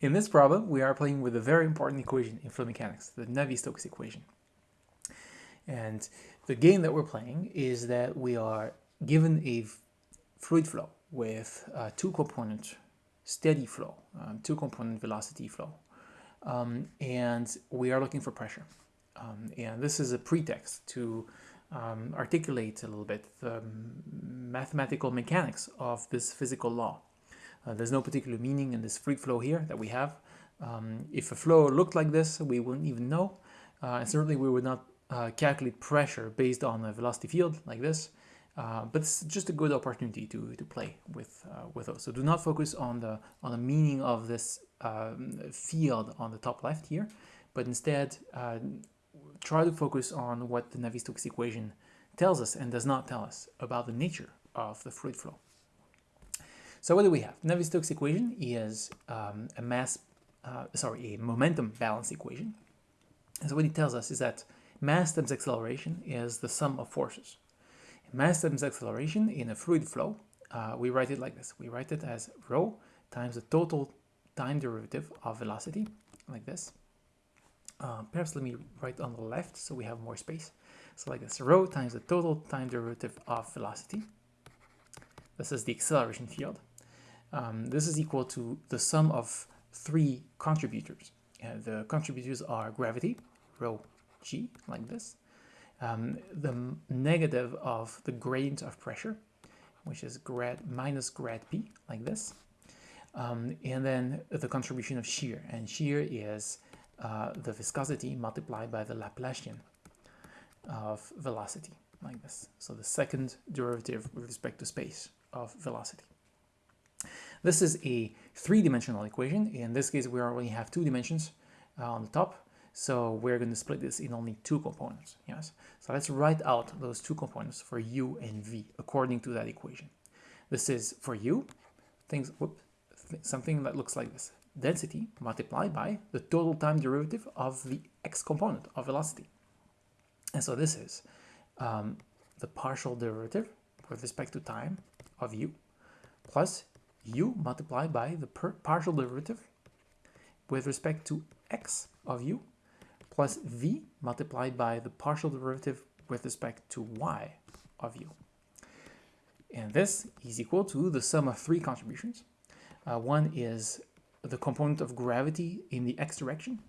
In this problem, we are playing with a very important equation in fluid mechanics, the Navier-Stokes equation. And the game that we're playing is that we are given a fluid flow with a two-component steady flow, um, two-component velocity flow, um, and we are looking for pressure. Um, and this is a pretext to um, articulate a little bit the mathematical mechanics of this physical law. Uh, there's no particular meaning in this fluid flow here that we have. Um, if a flow looked like this, we wouldn't even know. Uh, and certainly we would not uh, calculate pressure based on a velocity field like this. Uh, but it's just a good opportunity to, to play with uh, with those. So do not focus on the on the meaning of this um, field on the top left here, but instead uh, try to focus on what the Navier-Stokes equation tells us and does not tell us about the nature of the fluid flow. So what do we have? Navier-Stokes equation is um, a mass, uh, sorry, a momentum balance equation. And so what it tells us is that mass times acceleration is the sum of forces. Mass times acceleration in a fluid flow, uh, we write it like this. We write it as rho times the total time derivative of velocity, like this. Uh, perhaps let me write on the left so we have more space. So like this, rho times the total time derivative of velocity. This is the acceleration field. Um, this is equal to the sum of three contributors. Uh, the contributors are gravity, rho g, like this. Um, the negative of the gradient of pressure, which is grad minus grad p, like this. Um, and then the contribution of shear, and shear is uh, the viscosity multiplied by the Laplacian of velocity, like this. So the second derivative with respect to space of velocity. This is a three-dimensional equation. In this case, we already have two dimensions uh, on the top. So we're going to split this in only two components. Yes. So let's write out those two components for u and v according to that equation. This is for u, things, whoop, th something that looks like this density multiplied by the total time derivative of the x component of velocity. And so this is um, the partial derivative with respect to time of u plus u multiplied by the partial derivative with respect to x of u plus v multiplied by the partial derivative with respect to y of u. And this is equal to the sum of three contributions. Uh, one is the component of gravity in the x direction.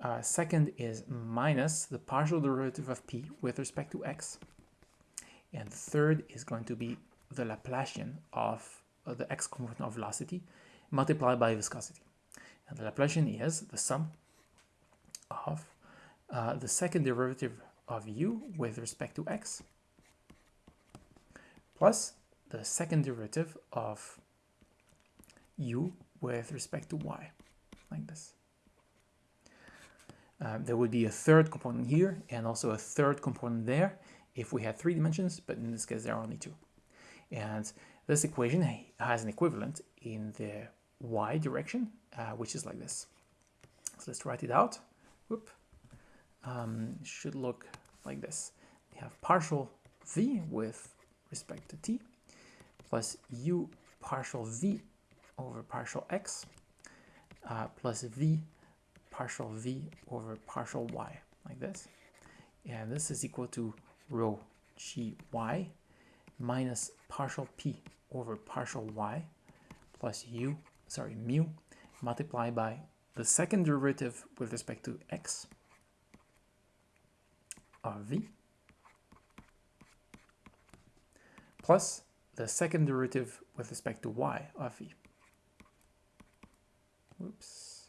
Uh, second is minus the partial derivative of p with respect to x. And third is going to be the Laplacian of the x component of velocity multiplied by viscosity. And the Laplacian is the sum of uh, the second derivative of u with respect to x plus the second derivative of u with respect to y, like this. Um, there would be a third component here and also a third component there if we had three dimensions, but in this case there are only two. And this equation has an equivalent in the y direction, uh, which is like this. So let's write it out. Whoop. Um, should look like this. We have partial v with respect to t plus u partial v over partial x uh, plus v partial v over partial y, like this. And this is equal to rho gy minus partial p over partial y plus u, sorry, mu, multiplied by the second derivative with respect to x of v plus the second derivative with respect to y of v. Whoops.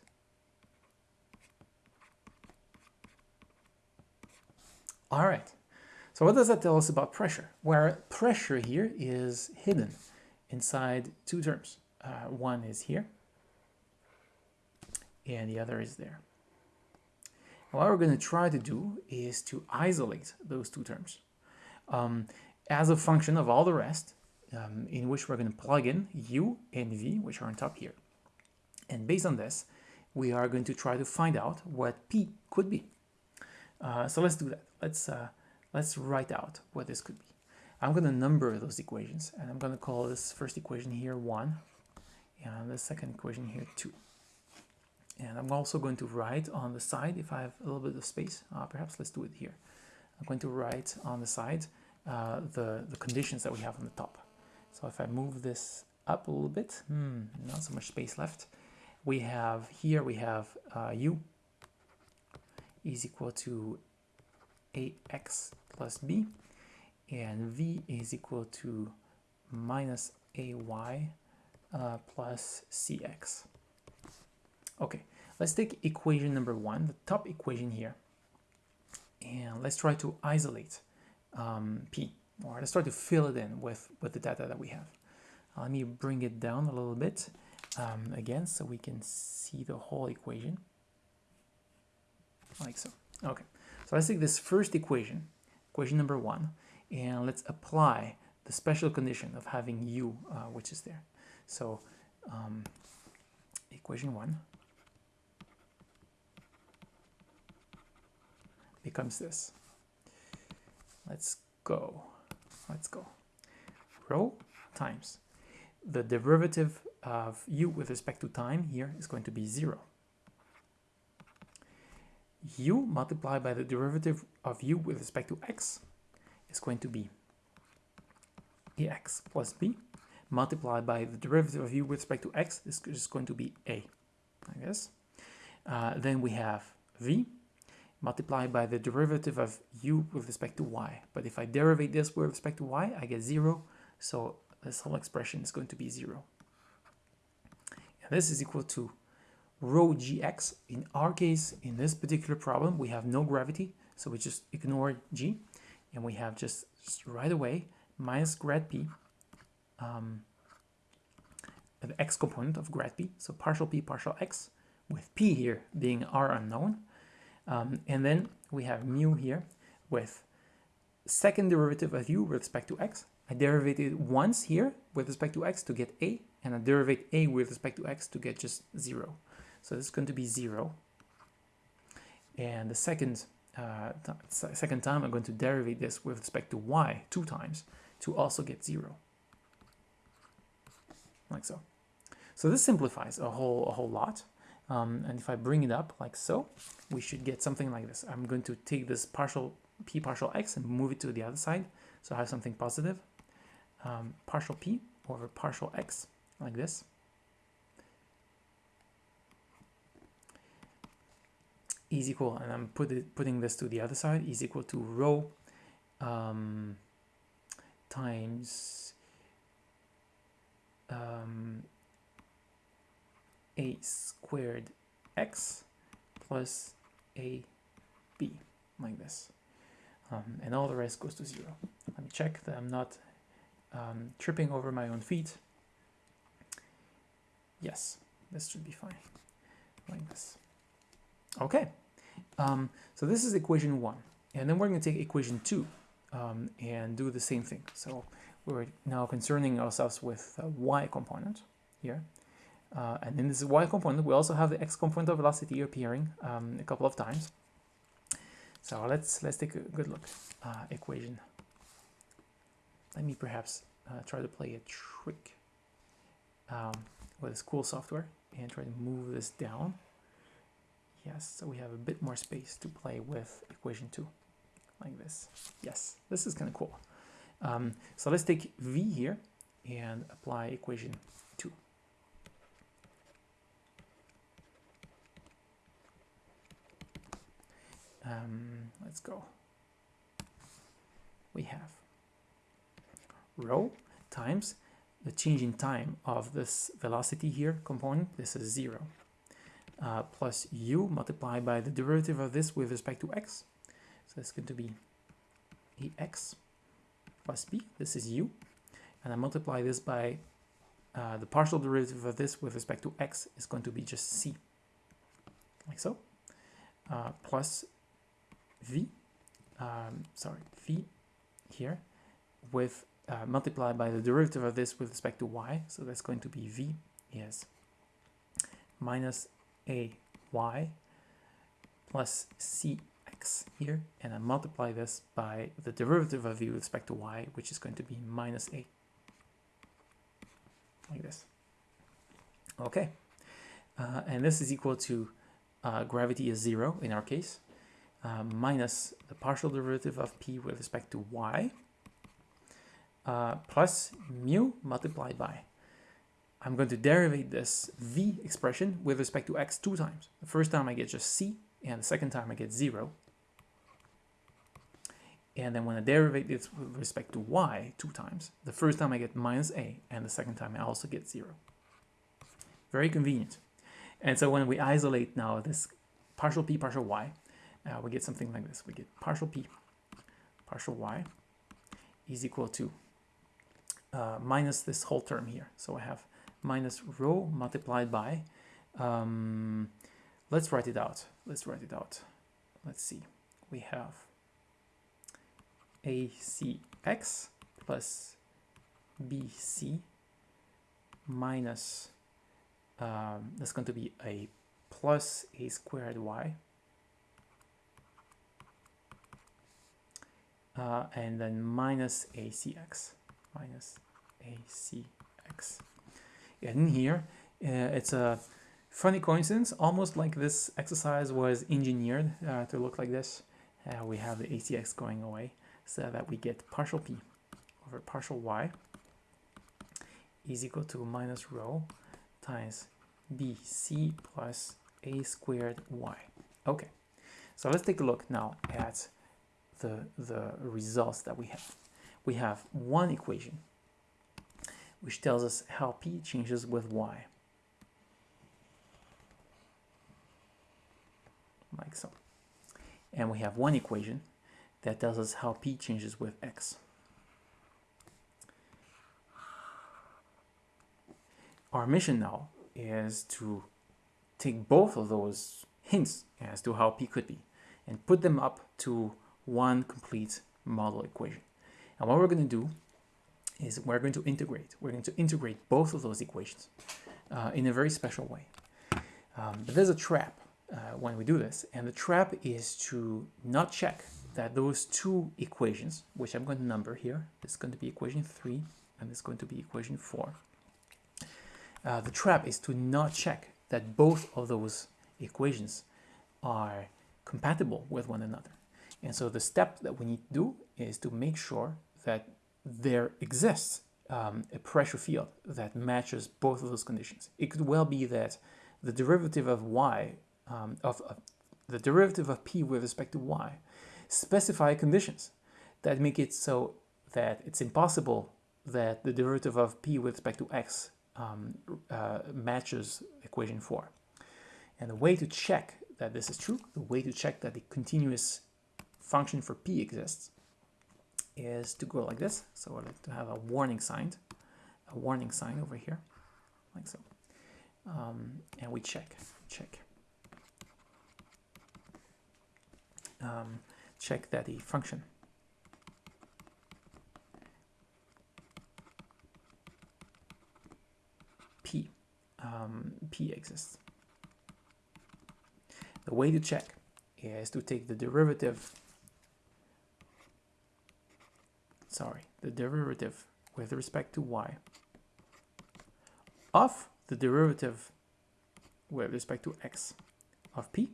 All right. So what does that tell us about pressure? Where pressure here is hidden inside two terms. Uh, one is here, and the other is there. what we're going to try to do is to isolate those two terms um, as a function of all the rest, um, in which we're going to plug in u and v, which are on top here. And based on this, we are going to try to find out what P could be. Uh, so let's do that. Let's, uh, let's write out what this could be. I'm going to number those equations, and I'm going to call this first equation here 1, and the second equation here 2. And I'm also going to write on the side, if I have a little bit of space, uh, perhaps let's do it here. I'm going to write on the side uh, the, the conditions that we have on the top. So if I move this up a little bit, hmm, not so much space left. We have here, we have uh, u is equal to ax plus b, and v is equal to minus ay uh, plus cx. Okay, let's take equation number one, the top equation here, and let's try to isolate um, p, or let's try to fill it in with, with the data that we have. Uh, let me bring it down a little bit um, again so we can see the whole equation, like so. Okay, so let's take this first equation, equation number one, and let's apply the special condition of having u, uh, which is there. So um, equation one becomes this. Let's go. Let's go. Rho times the derivative of u with respect to time here is going to be 0. U multiplied by the derivative of u with respect to x is going to be ax plus b multiplied by the derivative of u with respect to x is just going to be a, I guess. Uh, then we have v multiplied by the derivative of u with respect to y. But if I derivate this with respect to y, I get 0. So this whole expression is going to be 0. And this is equal to rho gx. In our case, in this particular problem, we have no gravity. So we just ignore g. And we have just, just right away minus grad p, um, the x component of grad p. So partial p partial x, with p here being our unknown. Um, and then we have mu here with second derivative of u with respect to x. I derivated once here with respect to x to get a, and I derivate a with respect to x to get just 0. So this is going to be 0. And the second, uh, second time I'm going to derivate this with respect to y two times to also get 0. Like so. So this simplifies a whole, a whole lot. Um, and if I bring it up like so, we should get something like this. I'm going to take this partial p partial x and move it to the other side. So I have something positive. Um, partial p over partial x, like this. Is equal, and I'm put it, putting this to the other side, is equal to rho um, times um, a squared x plus a b like this. Um, and all the rest goes to zero. Let me check that I'm not um, tripping over my own feet. Yes this should be fine. Like this okay um, so this is equation one and then we're going to take equation two um, and do the same thing so we're now concerning ourselves with the y component here uh, and in this y component, we also have the x component of velocity appearing um, a couple of times. So let's let's take a good look. Uh, equation. Let me perhaps uh, try to play a trick um, with this cool software and try to move this down. Yes, so we have a bit more space to play with equation 2, like this. Yes, this is kind of cool. Um, so let's take v here and apply equation um, let's go. We have rho times the change in time of this velocity here component, this is zero, uh, plus u multiplied by the derivative of this with respect to x. So it's going to be ax plus b, this is u, and I multiply this by uh, the partial derivative of this with respect to x is going to be just c, like so, uh, plus v, um, sorry, v here with uh, multiplied by the derivative of this with respect to y. So that's going to be v is minus a y plus cx here. And I multiply this by the derivative of u with respect to y, which is going to be minus a. Like this. Okay. uh, and this is equal to uh, gravity is zero in our case, uh, minus the partial derivative of p with respect to y, uh, plus mu multiplied by. I'm going to derivate this v expression with respect to x two times. The first time I get just c, and the second time I get zero. And then when I derivate this with respect to y two times, the first time I get minus a, and the second time I also get zero. Very convenient. And so when we isolate now this partial p partial y, uh, we get something like this. We get partial p partial y is equal to uh, minus this whole term here. So I have minus rho multiplied by, um, let's write it out. Let's write it out. Let's see. We have acx plus bc minus, um, that's going to be a plus a squared y. Uh, and then minus acx, minus acx. And in here, uh, it's a funny coincidence, almost like this exercise was engineered uh, to look like this. Uh, we have the acx going away so that we get partial p over partial y is equal to minus rho times bc plus a squared y. Okay, so let's take a look now at the, the results that we have. We have one equation which tells us how p changes with y. Like so. And we have one equation that tells us how p changes with x. Our mission now is to take both of those hints as to how p could be and put them up to one complete model equation. And what we're going to do is we're going to integrate. We're going to integrate both of those equations uh, in a very special way. Um, but there's a trap uh, when we do this, and the trap is to not check that those two equations, which I'm going to number here, this is going to be equation 3 and is going to be equation 4. Uh, the trap is to not check that both of those equations are compatible with one another. And so the step that we need to do is to make sure that there exists um, a pressure field that matches both of those conditions. It could well be that the derivative of y, um, of, of the derivative of p with respect to y, specify conditions that make it so that it's impossible that the derivative of p with respect to x um, uh, matches equation 4. And the way to check that this is true, the way to check that the continuous function for p exists, is to go like this. So I like to have a warning sign, a warning sign over here, like so. Um, and we check, check. Um, check that the function p um, p exists. The way to check is to take the derivative sorry, the derivative with respect to y of the derivative with respect to x of p.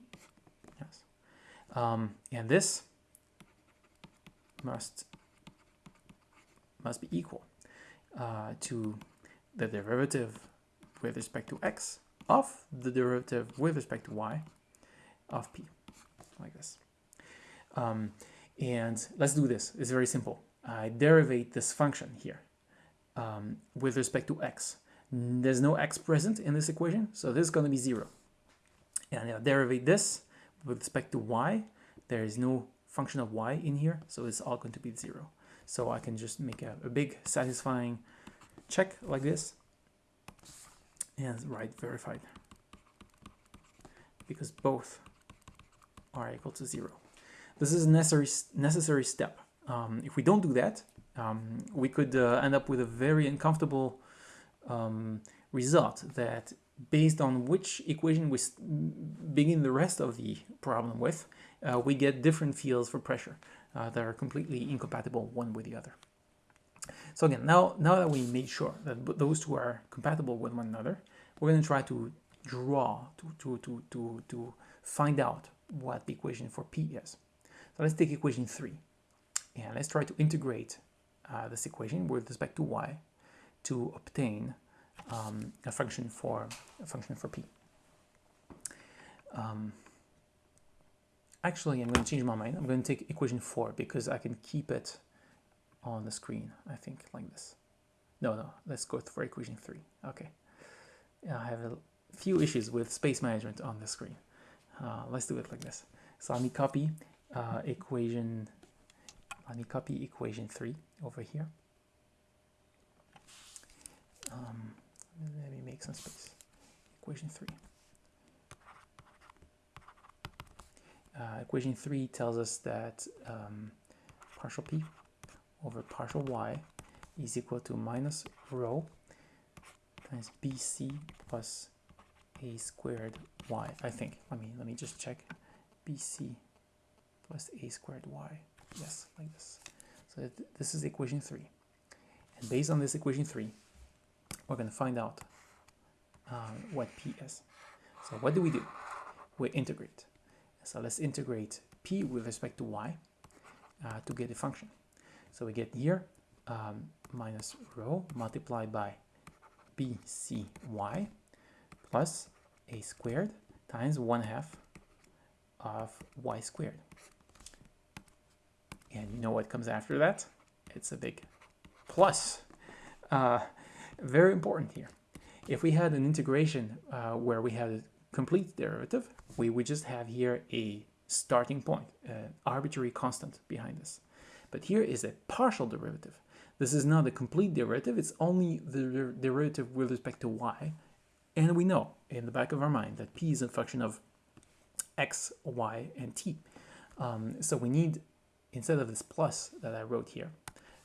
Yes. Um, and this must must be equal uh, to the derivative with respect to x of the derivative with respect to y of p, like this. Um, and let's do this. It's very simple. I derivate this function here um, with respect to x. There's no x present in this equation, so this is going to be 0. And I derivate this with respect to y. There is no function of y in here, so it's all going to be 0. So I can just make a, a big satisfying check like this and write verified because both are equal to 0. This is a necessary, necessary step um, if we don't do that, um, we could uh, end up with a very uncomfortable um, result that based on which equation we begin the rest of the problem with, uh, we get different fields for pressure uh, that are completely incompatible one with the other. So again, now, now that we made sure that those two are compatible with one another, we're going to try to draw, to, to, to, to, to find out what the equation for p is. So let's take equation 3 and let's try to integrate uh, this equation with respect to y to obtain um, a function for a function for p. Um, actually, I'm going to change my mind. I'm going to take equation 4 because I can keep it on the screen, I think, like this. No, no, let's go for equation 3. Okay. I have a few issues with space management on the screen. Uh, let's do it like this. So let me copy uh, equation, let me copy equation 3 over here. Um, let me make some space. Equation 3. Uh, equation 3 tells us that um, partial p over partial y is equal to minus rho times bc plus a squared y, I think. Let me, let me just check. bc plus a squared y. Yes, like this. So th this is equation 3. And based on this equation 3, we're going to find out uh, what p is. So what do we do? We integrate. So let's integrate p with respect to y uh, to get a function. So we get here um, minus rho multiplied by bcy plus a squared times 1 half of y squared. And you know what comes after that? It's a big plus. Uh, very important here. If we had an integration uh, where we had a complete derivative, we would just have here a starting point, an arbitrary constant behind this. But here is a partial derivative. This is not a complete derivative, it's only the derivative with respect to y. And we know in the back of our mind that p is a function of x, y, and t. Um, so we need, instead of this plus that I wrote here,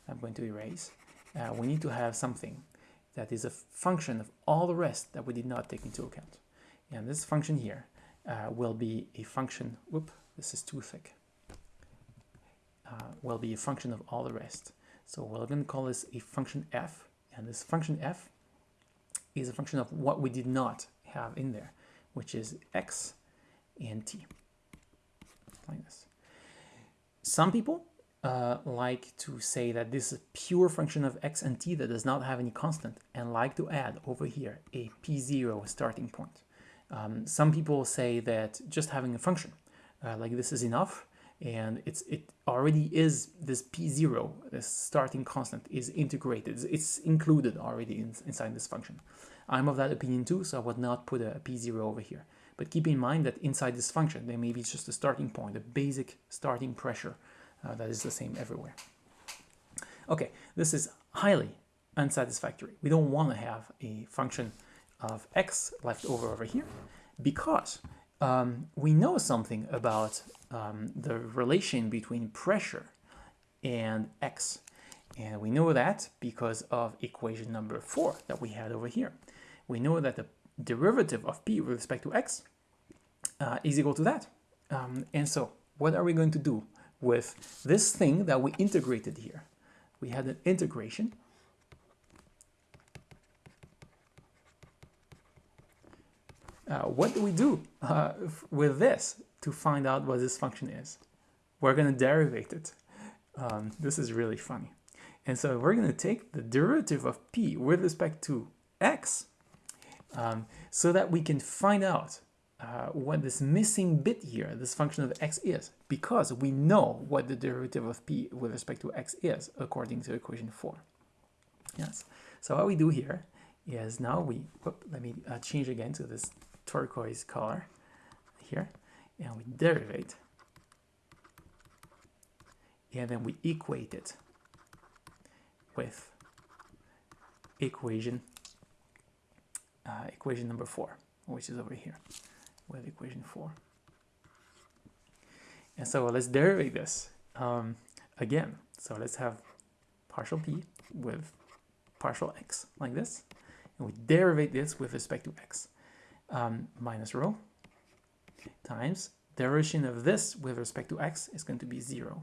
I'm going to erase, uh, we need to have something that is a function of all the rest that we did not take into account. And this function here uh, will be a function, whoop, this is too thick, uh, will be a function of all the rest. So we're going to call this a function f, and this function f is a function of what we did not have in there, which is x and t, like this. Some people uh, like to say that this is a pure function of x and t that does not have any constant and like to add over here a p0 starting point. Um, some people say that just having a function uh, like this is enough and it's it already is this p0 this starting constant is integrated it's included already in, inside this function i'm of that opinion too so i would not put a p0 over here but keep in mind that inside this function there may be just a starting point a basic starting pressure uh, that is the same everywhere okay this is highly unsatisfactory we don't want to have a function of x left over over here because um, we know something about um, the relation between pressure and x. And we know that because of equation number four that we had over here. We know that the derivative of p with respect to x uh, is equal to that. Um, and so what are we going to do with this thing that we integrated here? We had an integration Uh, what do we do uh, with this to find out what this function is? We're going to derivate it. Um, this is really funny. And so we're going to take the derivative of p with respect to x um, so that we can find out uh, what this missing bit here, this function of x is, because we know what the derivative of p with respect to x is, according to equation 4. Yes. So what we do here is now we, whoop, let me uh, change again to this turquoise color here and we derivate and then we equate it with equation uh, equation number four which is over here with equation four and so let's derivate this um, again so let's have partial p with partial x like this and we derivate this with respect to x um, minus rho times derivation of this with respect to x is going to be 0.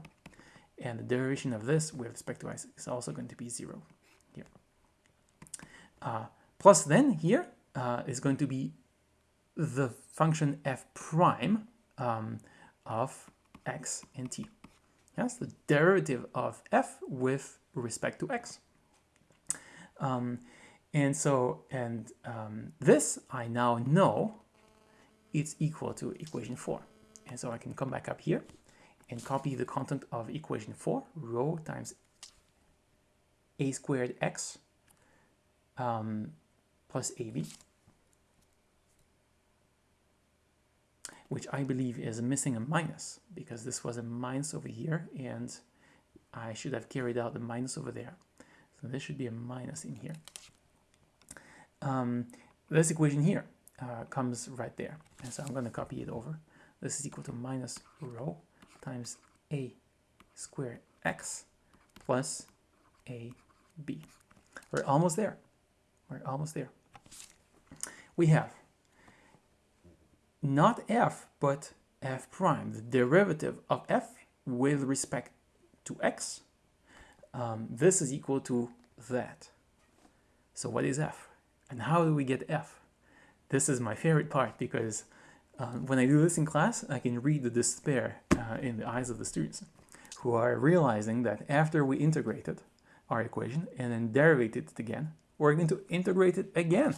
And the derivation of this with respect to x is also going to be 0 here. Uh, plus then here uh, is going to be the function f prime um, of x and t. Yes, the derivative of f with respect to x. Um, and so, and um, this I now know it's equal to equation 4. And so I can come back up here and copy the content of equation 4, rho times a squared x um, plus ab, which I believe is missing a minus because this was a minus over here and I should have carried out the minus over there. So this should be a minus in here. Um, this equation here uh, comes right there. And so I'm going to copy it over. This is equal to minus rho times a squared x plus a b. We're almost there. We're almost there. We have not f, but f prime, the derivative of f with respect to x. Um, this is equal to that. So what is f? And how do we get f? This is my favorite part because uh, when I do this in class, I can read the despair uh, in the eyes of the students who are realizing that after we integrated our equation and then derivated it again, we're going to integrate it again.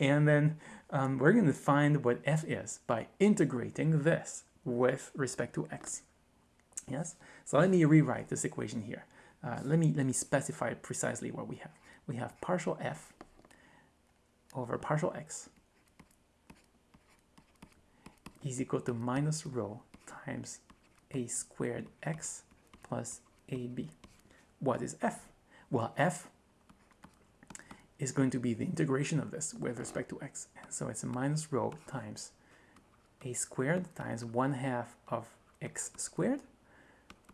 And then um, we're going to find what f is by integrating this with respect to x. Yes? So let me rewrite this equation here. Uh, let me let me specify precisely what we have. We have partial f over partial x is equal to minus rho times a squared x plus ab. What is f? Well, f is going to be the integration of this with respect to x. So it's a minus rho times a squared times 1 half of x squared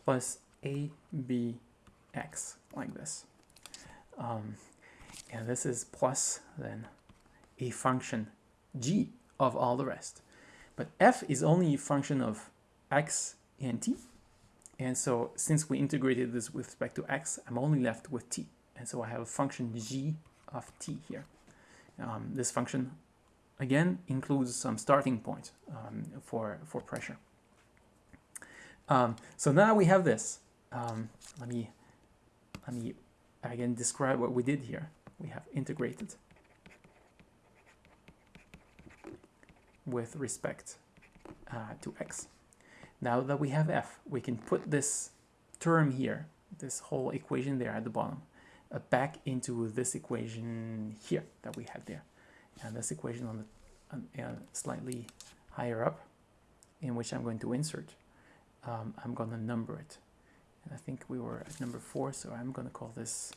plus abx, like this. Um, and this is plus then a function g of all the rest. But f is only a function of x and t. And so since we integrated this with respect to x, I'm only left with t. And so I have a function g of t here. Um, this function, again, includes some starting point um, for, for pressure. Um, so now we have this. Um, let me let me again describe what we did here. We have integrated with respect uh, to x. Now that we have f, we can put this term here, this whole equation there at the bottom, back into this equation here that we had there. And this equation on the uh, slightly higher up, in which I'm going to insert, um, I'm going to number it. And I think we were at number 4, so I'm going to call this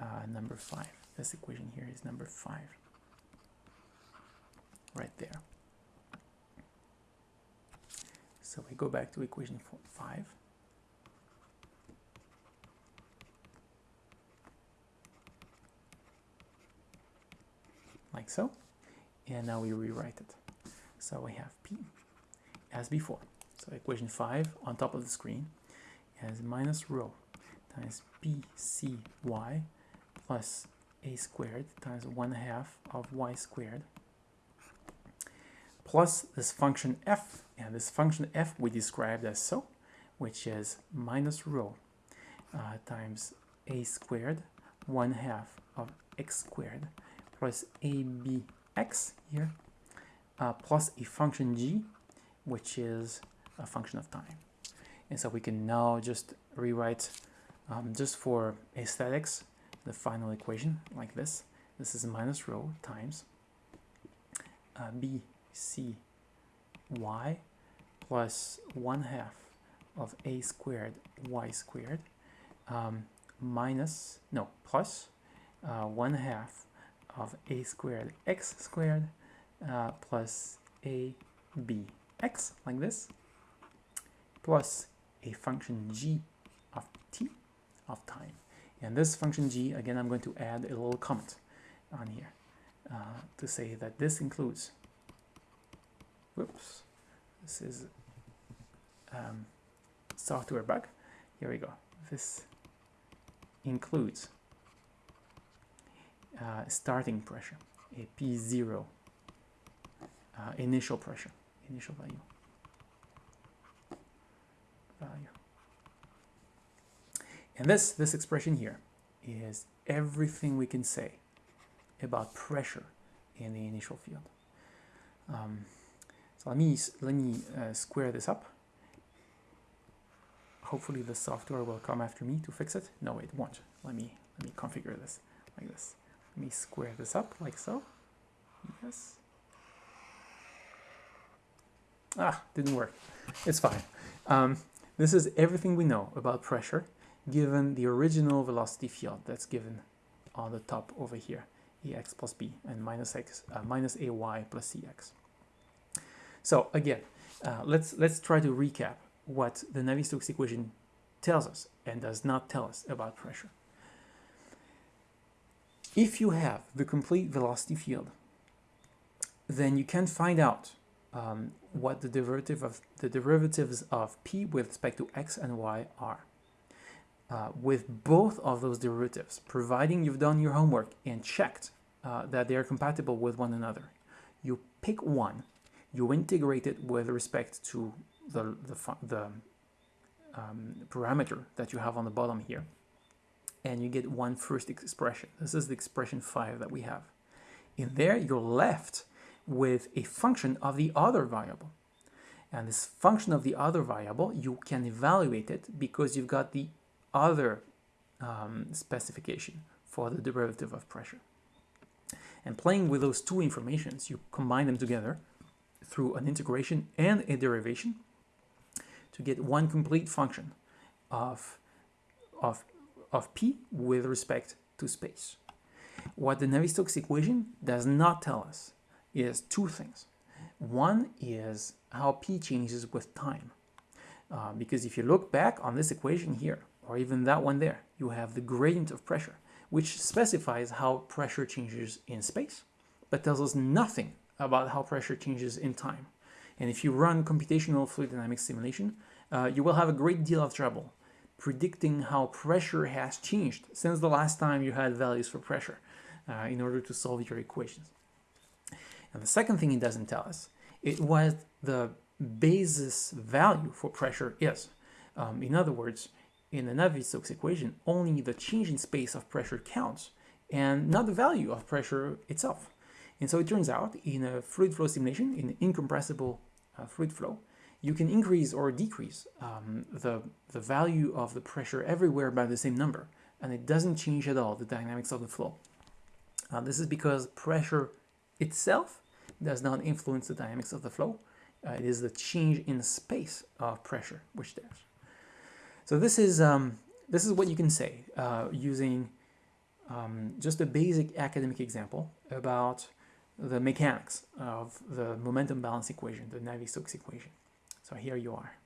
uh, number 5. This equation here is number 5. Right there. So we go back to equation four, 5. Like so. And now we rewrite it. So we have P as before. So equation 5 on top of the screen as minus rho times BCy plus a squared times 1 half of y squared plus this function f, and this function f we described as so, which is minus rho uh, times a squared, 1 half of x squared plus abx here, uh, plus a function g, which is a function of time. And so we can now just rewrite, um, just for aesthetics, the final equation like this. This is minus rho times uh, b c y plus 1 half of a squared y squared um, minus, no, plus uh, 1 half of a squared x squared uh, plus a b x like this plus a function g of t of time. And this function g, again, I'm going to add a little comment on here uh, to say that this includes whoops this is um, software bug here we go this includes uh, starting pressure a P0 uh, initial pressure, initial value. Value. And this, this expression here is everything we can say about pressure in the initial field. Um, so let me, let me uh, square this up. Hopefully the software will come after me to fix it. No, it won't. Let me, let me configure this like this. Let me square this up like so. Yes. Ah, didn't work. It's fine. Um, this is everything we know about pressure given the original velocity field that's given on the top over here, Ex plus B and minus X, uh, minus AY plus Cx. So again, uh, let's, let's try to recap what the Navier-Stokes equation tells us and does not tell us about pressure. If you have the complete velocity field, then you can find out um, what the derivative of the derivatives of p with respect to x and y are. Uh, with both of those derivatives, providing you've done your homework and checked uh, that they are compatible with one another, you pick one, you integrate it with respect to the, the, the um, parameter that you have on the bottom here, and you get one first expression. This is the expression 5 that we have. In there, you're left with a function of the other variable. And this function of the other variable, you can evaluate it because you've got the other um, specification for the derivative of pressure. And playing with those two informations, you combine them together through an integration and a derivation to get one complete function of, of, of p with respect to space. What the Navier-Stokes equation does not tell us is two things. One is how p changes with time. Uh, because if you look back on this equation here, or even that one there, you have the gradient of pressure, which specifies how pressure changes in space, but tells us nothing about how pressure changes in time. And if you run computational fluid dynamics simulation, uh, you will have a great deal of trouble predicting how pressure has changed since the last time you had values for pressure uh, in order to solve your equations. And the second thing it doesn't tell us is what the basis value for pressure is. Um, in other words, in the Navier-Stokes equation, only the change in space of pressure counts and not the value of pressure itself. And so it turns out in a fluid flow simulation, in an incompressible uh, fluid flow, you can increase or decrease um, the, the value of the pressure everywhere by the same number, and it doesn't change at all the dynamics of the flow. Uh, this is because pressure itself does not influence the dynamics of the flow. Uh, it is the change in space of pressure which does. So this is um, this is what you can say uh, using um, just a basic academic example about the mechanics of the momentum balance equation, the Navier-Stokes equation. So here you are.